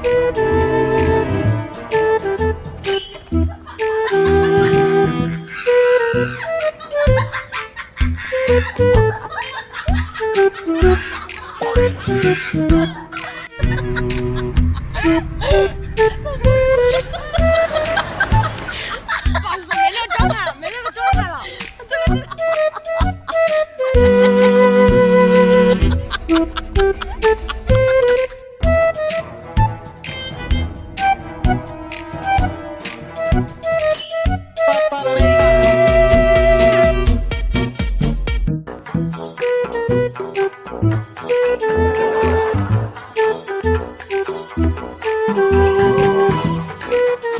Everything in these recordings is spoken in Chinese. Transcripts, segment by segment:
放肆，没那个状态，没那个状了，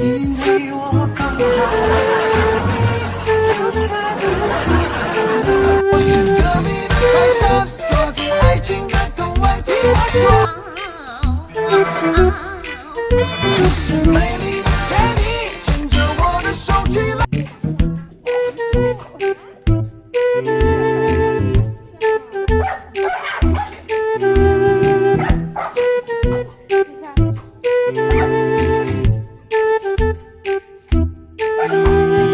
因为我刚好遇见你，留下足迹。我，美丽的杰尼，牵着我的手。